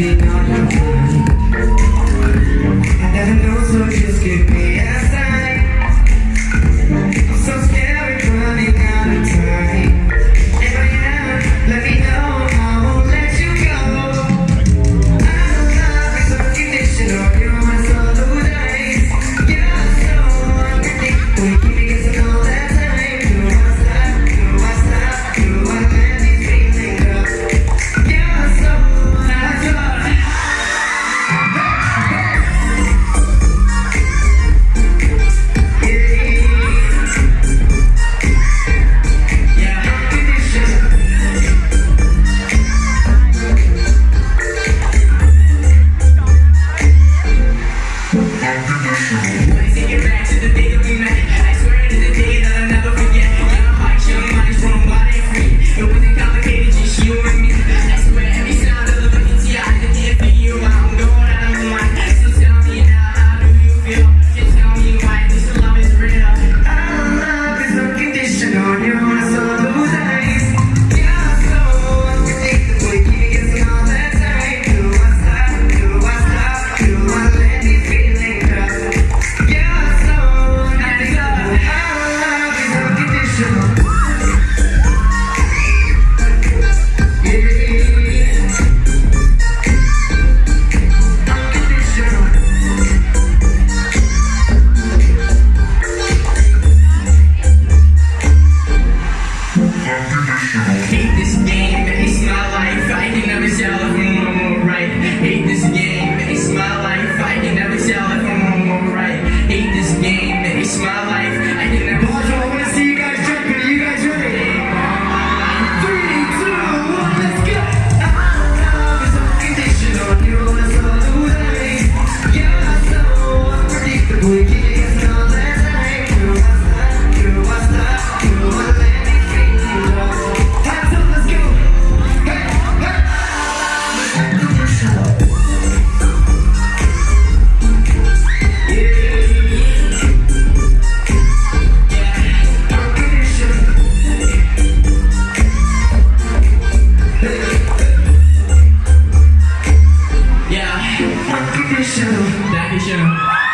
on your mind. I never know, Shadow. Daddy Shadow.